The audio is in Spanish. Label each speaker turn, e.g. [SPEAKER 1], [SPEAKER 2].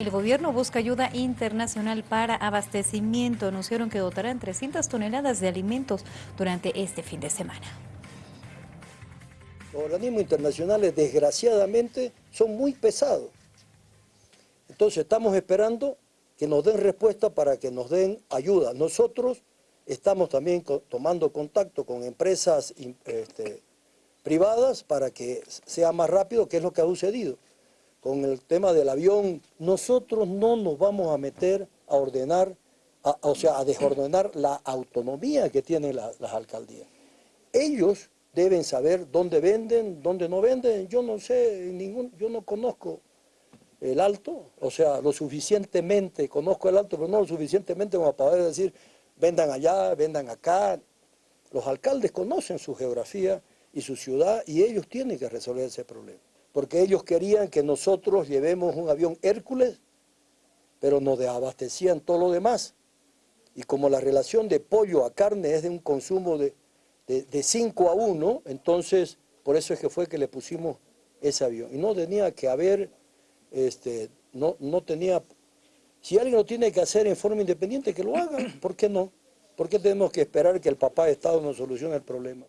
[SPEAKER 1] El gobierno busca ayuda internacional para abastecimiento. Anunciaron que dotarán 300 toneladas de alimentos durante este fin de semana.
[SPEAKER 2] Los organismos internacionales, desgraciadamente, son muy pesados. Entonces estamos esperando que nos den respuesta para que nos den ayuda. Nosotros estamos también tomando contacto con empresas este, privadas para que sea más rápido, que es lo que ha sucedido con el tema del avión, nosotros no nos vamos a meter a ordenar, o sea, a desordenar la autonomía que tienen las alcaldías. Ellos deben saber dónde venden, dónde no venden. Yo no sé, ningún, yo no conozco el alto, o sea, lo suficientemente, conozco el alto, pero no lo suficientemente como para poder decir, vendan allá, vendan acá. Los alcaldes conocen su geografía y su ciudad y ellos tienen que resolver ese problema porque ellos querían que nosotros llevemos un avión Hércules, pero nos abastecían todo lo demás. Y como la relación de pollo a carne es de un consumo de, 5 a 1, entonces por eso es que fue que le pusimos ese avión. Y no tenía que haber, este, no, no tenía, si alguien lo tiene que hacer en forma independiente, que lo haga, ¿por qué no? ¿Por qué tenemos que esperar que el papá de Estado nos solucione el problema?